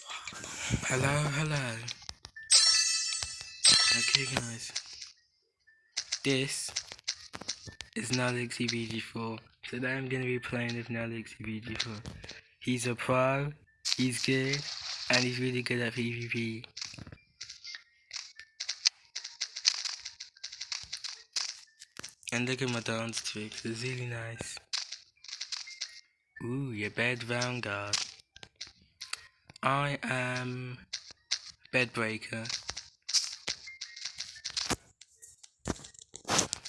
Hello, hello. Okay, guys. This is Nalixy VG4. Today I'm gonna be playing with Nalixy VG4. He's a pro, he's good, and he's really good at PvP. And look at my dance tricks, it's really nice. Ooh, your bed vanguard. I am Bedbreaker.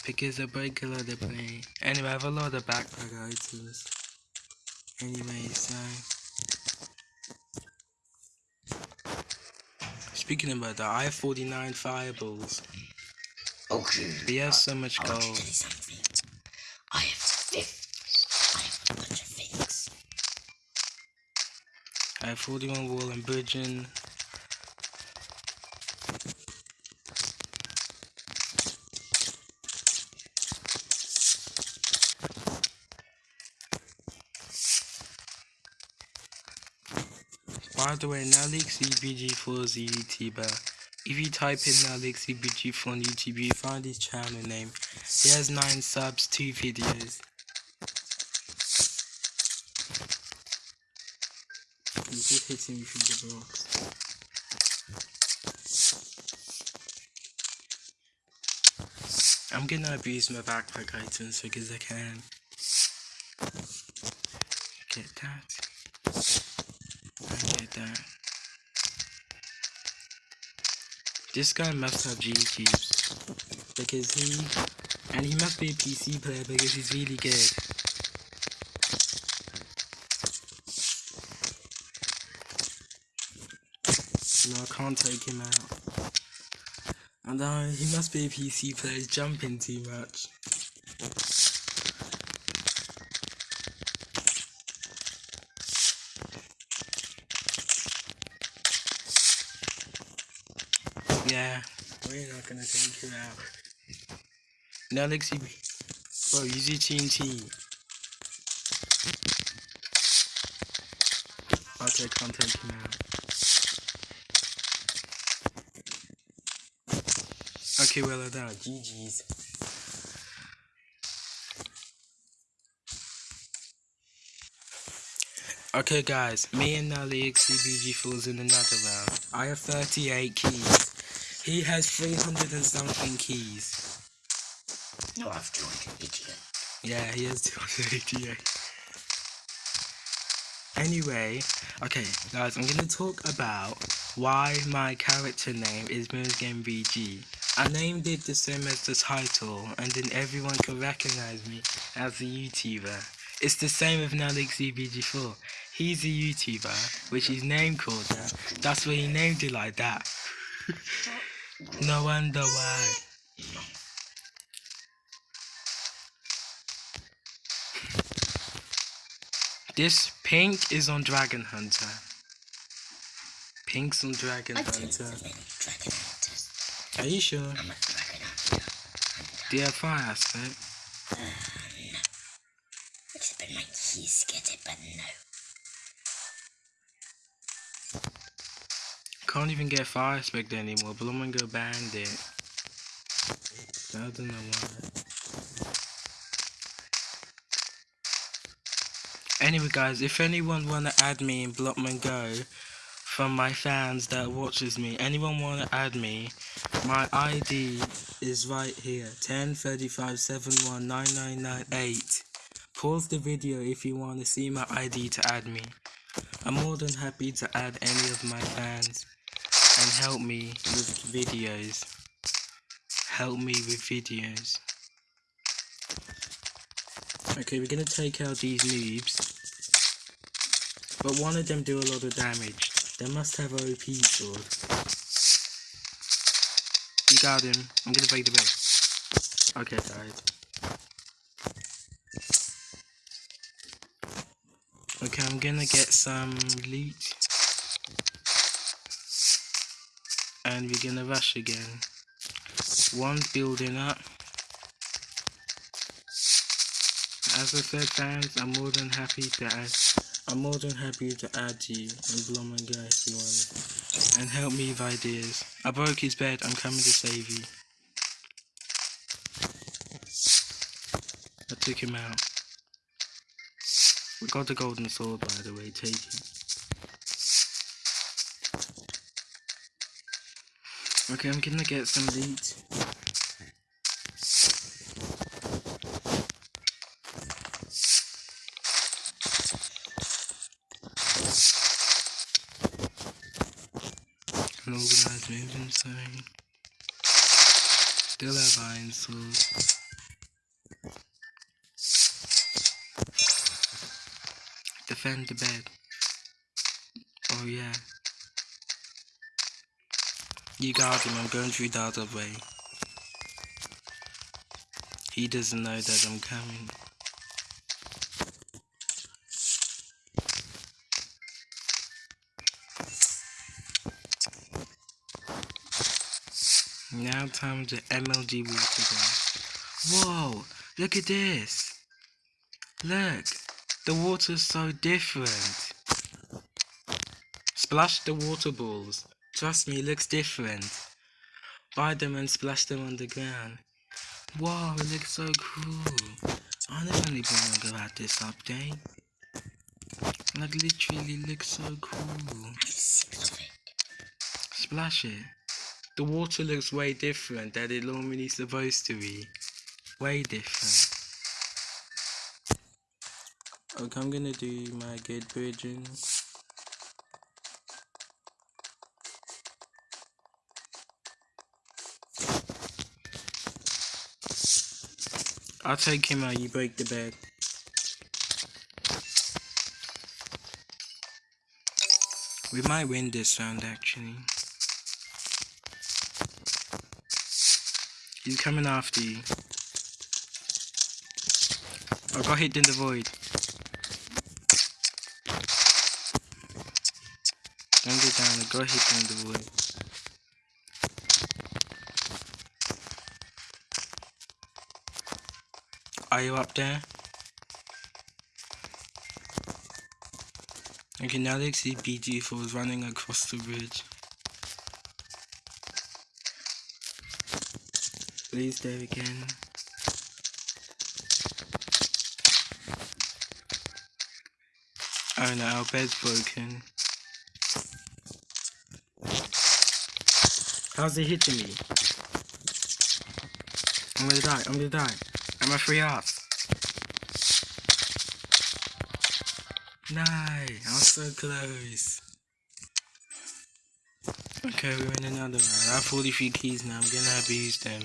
Because I break a lot of play. Anyway, I have a lot of backpack items. Anyway, so. Speaking about that, I have 49 fireballs. Okay. He has so much gold. I have 41 wall and bridging. By the way, Nalixy BG4 is a YouTuber. If you type in Nalixy BG4 on YouTube, you find his channel name. He has 9 subs, 2 videos. Just hitting me through the blocks. I'm gonna abuse my backpack items because I can. Get that. Get that. This guy must have G cubes. Because he and he must be a PC player because he's really good. No, I can't take him out. And uh, he must be a PC player, he's jumping too much. Yeah, we're not gonna take you out. Now, Lexi, bro, use your TNT. Okay, can't take him out. Okay, well done. GG's. Okay, guys, me and Nally XCBG falls in another round. I have 38 keys. He has 300 and something keys. No, I've joined, idiot. Yeah, he has 288. Anyway, okay, guys, I'm gonna talk about why my character name is Moon's Game VG. I named it the same as the title, and then everyone can recognize me as a YouTuber. It's the same with Nalixy VG4. He's a YouTuber, which his name called that. That's why he named it like that. no wonder why. This pink is on Dragon Hunter. Pink's on Dragon Hunter. have any dragon hunters. Are you sure? Do you have fire aspect? Except in my keys get it, but no. Can't even get fire aspect anymore. Bloomingo banned it. I don't know why. Anyway, guys, if anyone wanna add me in Blockman Go from my fans that watches me, anyone wanna add me, my ID is right here: 1035719998. Pause the video if you wanna see my ID to add me. I'm more than happy to add any of my fans and help me with videos. Help me with videos. Okay, we're gonna take out these noobs. But one of them do a lot of damage. They must have a OP sword. Him. I'm gonna break the base. Okay, guys. Okay, I'm gonna get some loot. And we're gonna rush again. One building up. As I said, fans, I'm more than happy to add I'm more than happy to add you and blow my guy if you want. And help me with ideas. I broke his bed, I'm coming to save you. I took him out. We got the golden sword by the way, take it. Okay, I'm gonna get some loot. An organized movement, sorry. Still have. Defend the bed. Oh yeah. You got him, I'm going through the other way. He doesn't know that I'm coming. Time to MLG water Whoa! Look at this! Look! The water's so different! Splash the water balls. Trust me, it looks different. Buy them and splash them on the ground. Wow, it looks so cool. I never knew people about this update. Like literally looks so cool. Splash it. The water looks way different than it normally supposed to be. Way different. Okay, I'm gonna do my good bridging. I'll take him out, you break the bed. We might win this round actually. He's coming after you. I got hit in the void. Don't go down, I got hit in the void. Are you up there? Okay, now they see BG4 is running across the bridge. Please there again. Oh no, our bed's broken. How's it hitting me? I'm gonna die, I'm gonna die. I'm a free off. Nice, I was so close. Okay, we're in another round. I have 43 keys now, I'm gonna abuse them.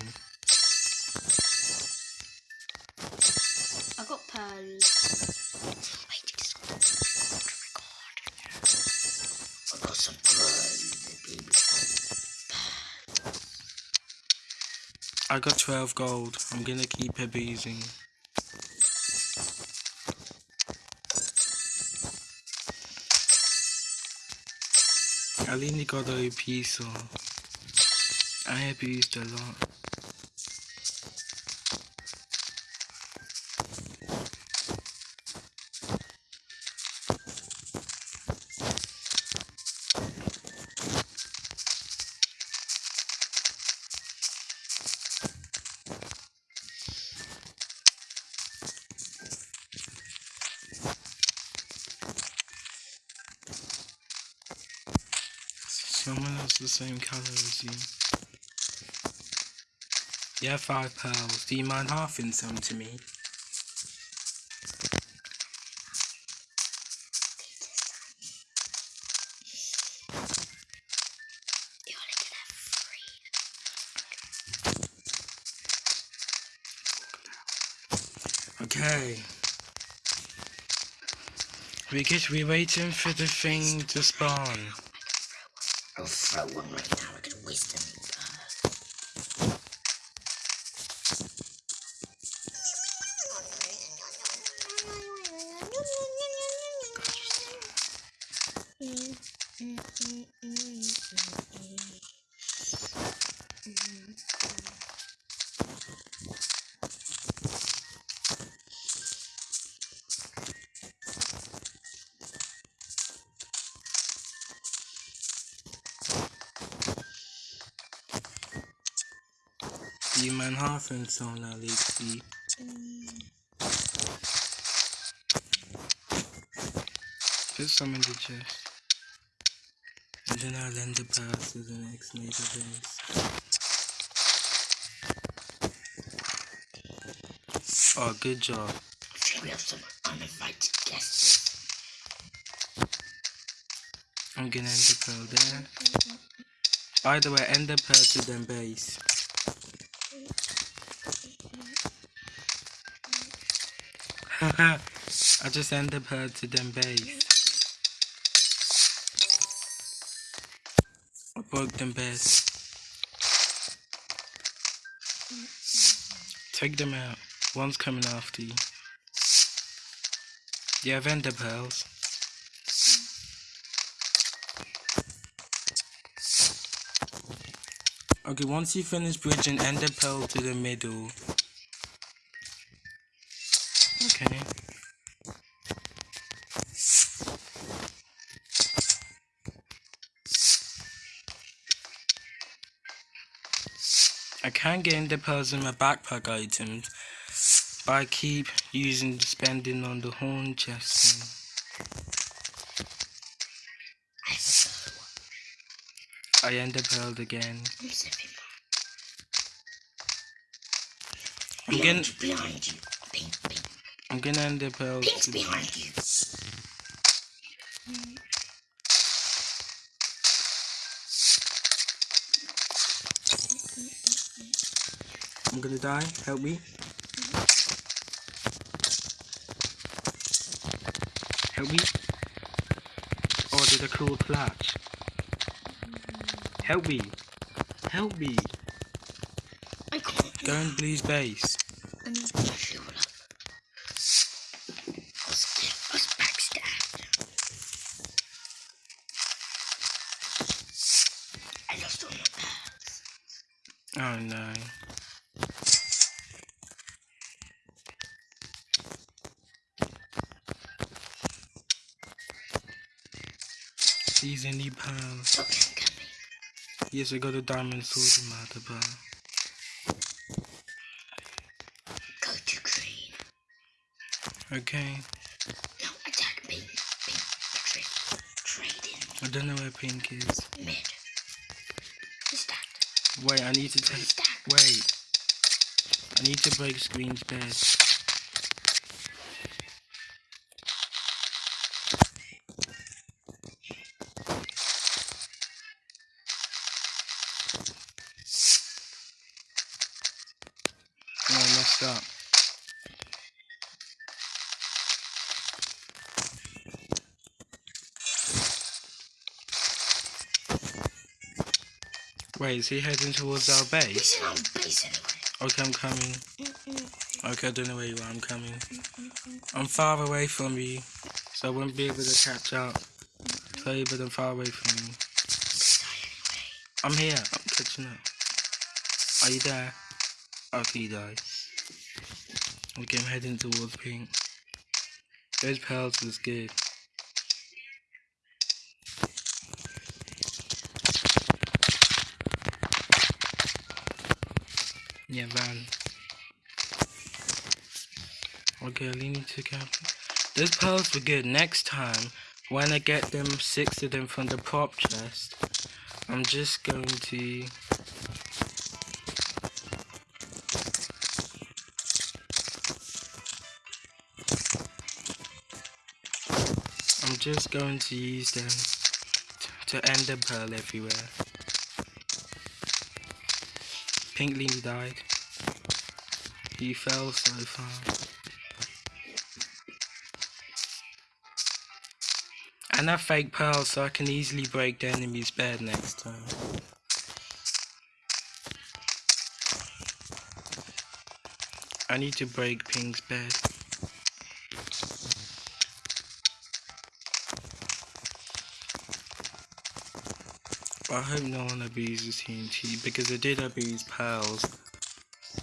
I got 12 gold. I'm gonna keep abusing. I only got OP, so I abused a lot. The same color as you. Yeah, five pearls. Do you mind halving some to me? You only can have three. Okay. Because we're waiting for the thing to spawn throw one right now. I could waste an burger. Mm, mm, mm, mm, mm Die mein Hafensohn erlegt sie. Put some in the chest. And then I'll lend the pass to the next neighbor base. Oh, good job. We have some uninvited guests. I'm gonna end the pearl there. By the way, end the pearl to them base. I just end the pearl to them base. I broke them base. Take them out. One's coming after you. You have ender pearls. Okay, once you finish bridging ender pearl to the middle. Can get ender pearls in my backpack items, but I keep using spending on the horn chest. thing. I end up third one. I ender pearled again. I'm zipping I'm Behind getting, you. Pink, pink. I'm gonna ender pearl. Pink's to- behind you. I'm gonna die. Help me. Help me. Oh, did a cool clutch. Help me. Help me. I can't. Go in Blue's base. I need to fuel up. I was, Pearls. Okay, Yes, I got a diamond sword in my other. Go to green. Okay. No, attack pink. Pink. Trade. Trade in. I don't know where pink is. Mid. Stack. Wait, I need to take. Wait. I need to break Screen's bed. Wait, is he heading towards our base? He's in our base anyway. Okay, I'm coming. Okay, I don't know where you are. I'm coming. I'm far away from you, so I won't be able to catch up. Sorry, but I'm far away from you. Anyway. I'm here. I'm catching up. Are you there? Okay, you died. Okay, I'm heading towards pink. Those pearls was good. Yeah. Okay, I need to cap. Those pearls were good. Next time, when I get them six of them from the prop chest, I'm just going to. I'm just going to use them to end the pearl everywhere. Pink Lily died. He fell so far. And that fake pearl so I can easily break the enemy's bed next time. I need to break Pink's bed. I hope no one abuses TNT because I did abuse pearls,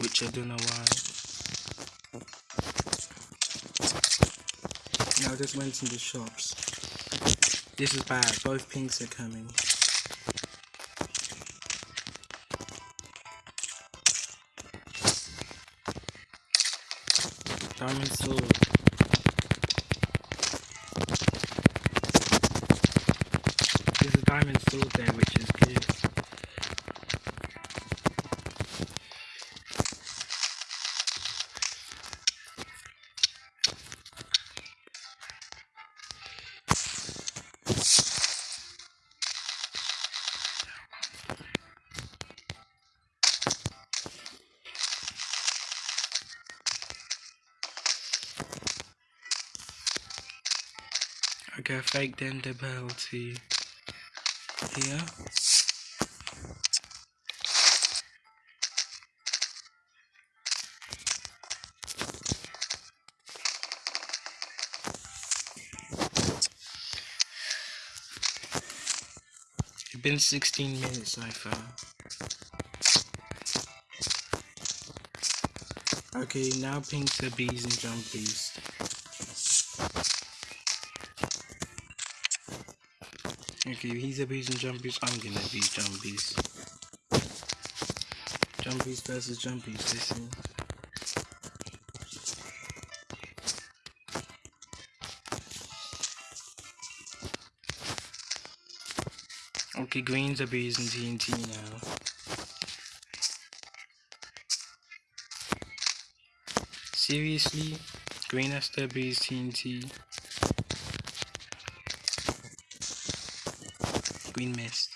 which I don't know why. Yeah, I just went in the shops. This is bad, both pinks are coming. Diamond sword. There's a diamond sword there which is good. Fake Ender Bell to here. It's been 16 minutes so far. Okay, now pink the bees and jumpies. Okay, he's a bees and jumpies. I'm gonna be jumpies. Jumpies versus jumpies. Listen. Okay, greens and TNT now. Seriously? Green has to bees TNT. Green missed.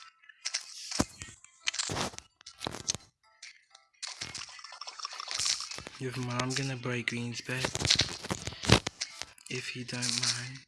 If mom gonna break Green's bed, if he don't mind.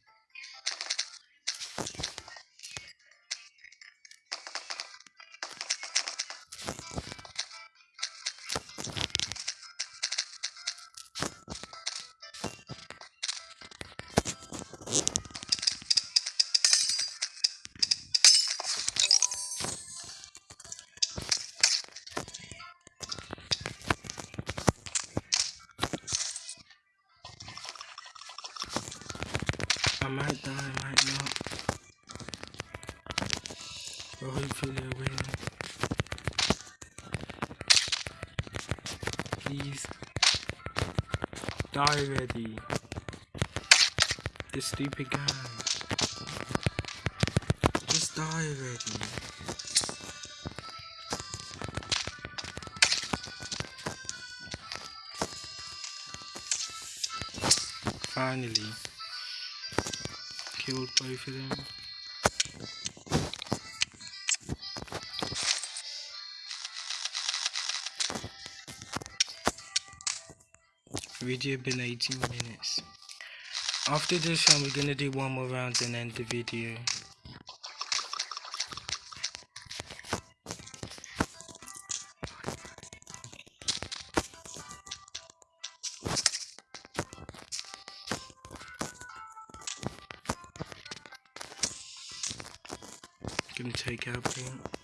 Die already. This stupid guy. Just die already. Finally. Killed both of them. Video been 18 minutes. After this we're gonna do one more round and end the video. Gonna take out paint.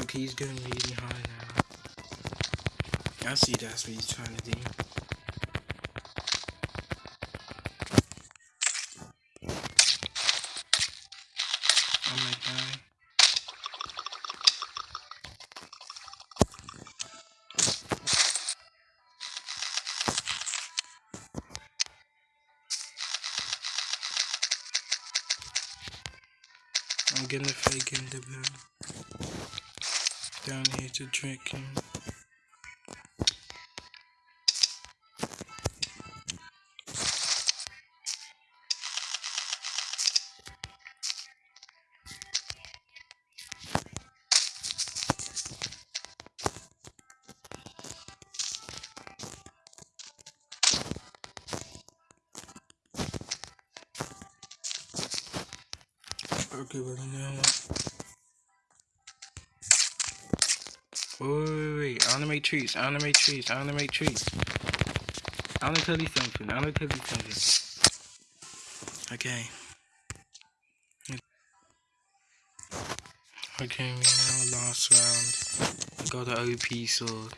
Okay, he's going really high now. I see that's what he's trying to do. I'm gonna fake in the bed. To drink him. Okay, but? Wait, wait, wait, wait. I wanna make trees. I wanna make trees. I wanna make trees. I wanna tell you something. I wanna tell you something. Okay. Okay, we now last round. I got an OP sword.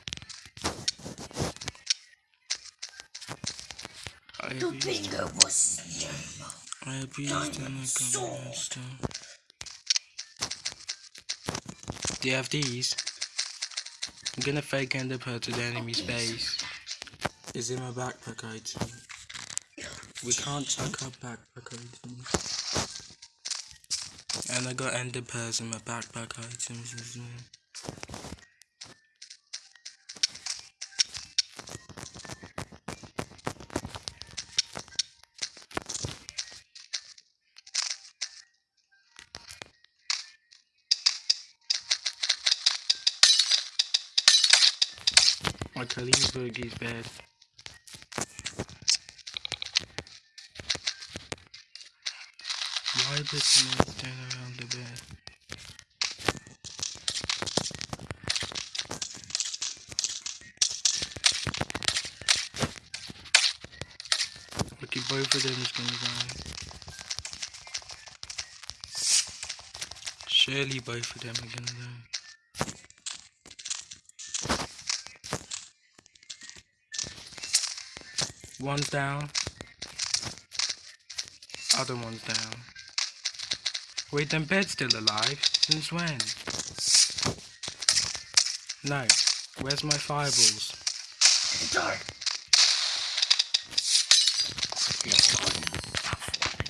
I The bingo was I abused I got a monster. Do you have these? I'm gonna fake ender pearl to the enemy's base. Is in my backpack item. We can't chuck up backpack items. And I got ender pearls in my backpack items as well. Boogie's bed. Why did someone stand around the bed? Okay, both of them is gonna die. Surely both of them are gonna die. One's down. Other one's down. Wait, them bed's still alive? Since when? No. Where's my fireballs? Dark. Let's go.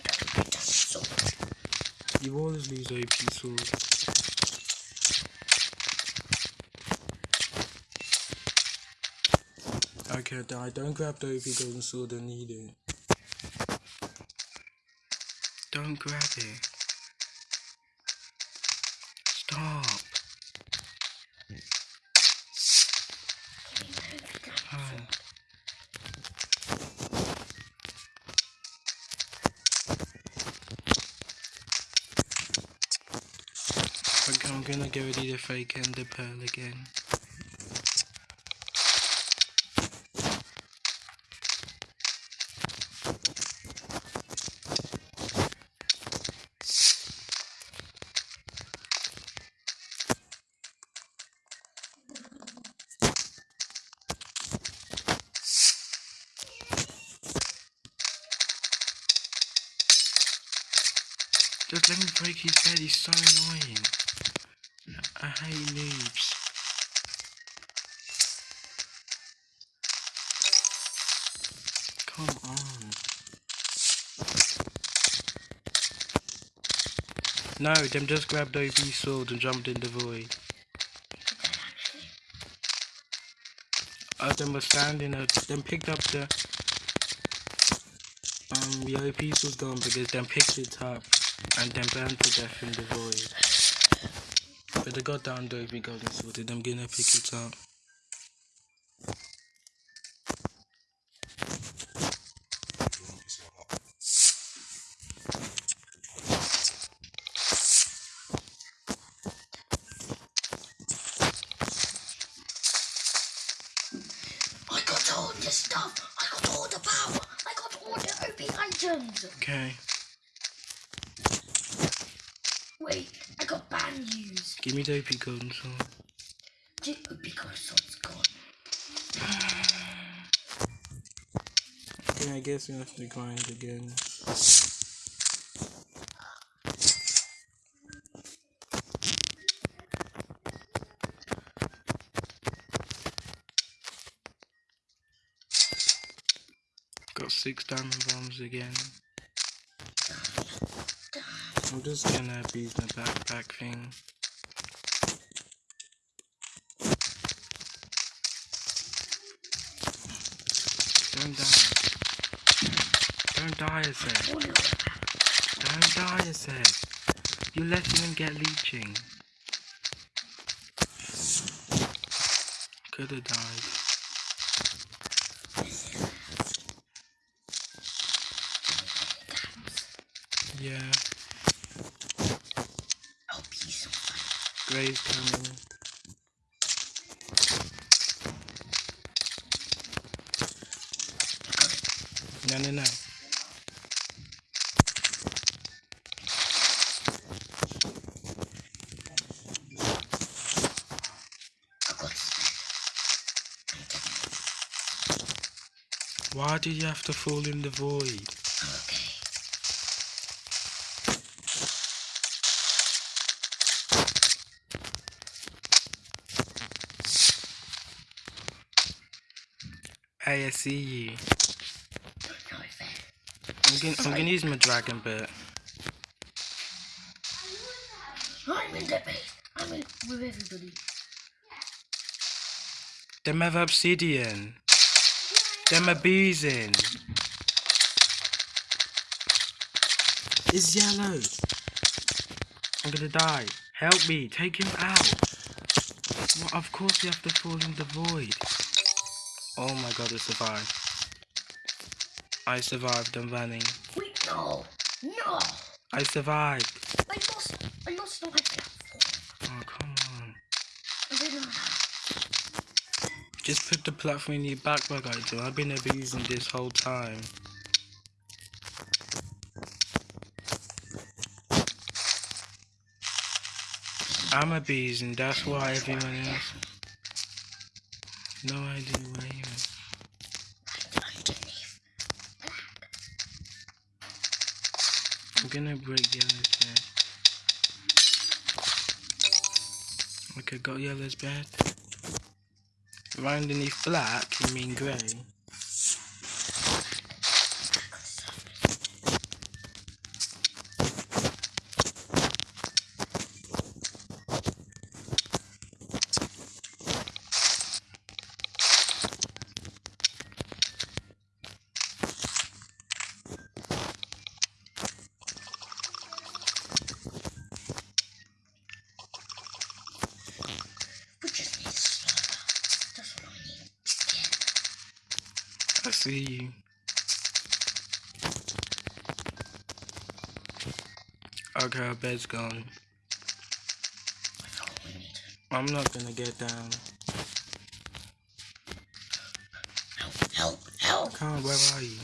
That so You always lose OP sword. Okay, die. Don't grab the OP golden sword and need it. Don't grab it. Stop. Okay, I'm gonna get ready to fake and the pearl again. No, them just grabbed OP sword and jumped in the void. Uh, them were standing up, them picked up the um the OP sword gone because them picked it up and then burned to death in the void. But they got down the OP golden sword, them gonna pick it up. Me the OP golden sword. The OP console's gone. Okay, I guess we have to grind again. Got six diamond bombs again. I'm just gonna abuse my backpack thing. Don't die. Don't die, I said. Don't die, I said. You're letting him get leeching. Could have died. Yeah. Gray's coming. Got spell. Why did you have to fall in the void? Okay. I see you. No fair. I'm gonna, I'm gonna use my dragon bit. I'm in the base. I'm in with everybody. Them have obsidian. Them are bees in. It's yellow. I'm gonna die. Help me. Take him out. Well, of course you have to fall in the void. Oh my god, I survived. I survived. I'm running. Wait, no. No. I survived. I lost. I lost my platform. Oh, come on. I. Just put the platform in your backpack, I do. I've been abusing this whole time. I'm abusing, that's why everyone else. No idea where you are. Underneath. I'm gonna break the yellow's bed. Okay, got yellow's bed. Right underneath black, you mean grey? We just need to slow down. That's what I need to get. I see you. Okay, our bed's gone. That's all we need. I'm not gonna get down. Help, help, help. Come on, where are you?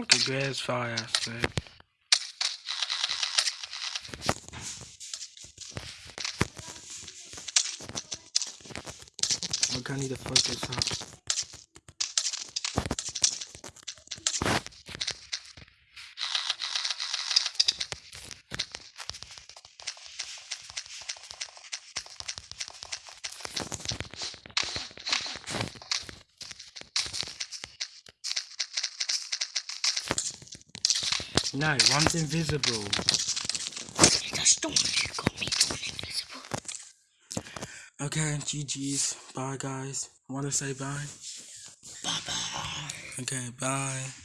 Okay, Gray's fire aspect. Look, I need to focus up. No, one's invisible. That's the one who got me to invisible. Okay, GG's. Bye, guys. Want to say bye? Bye bye. Okay, bye.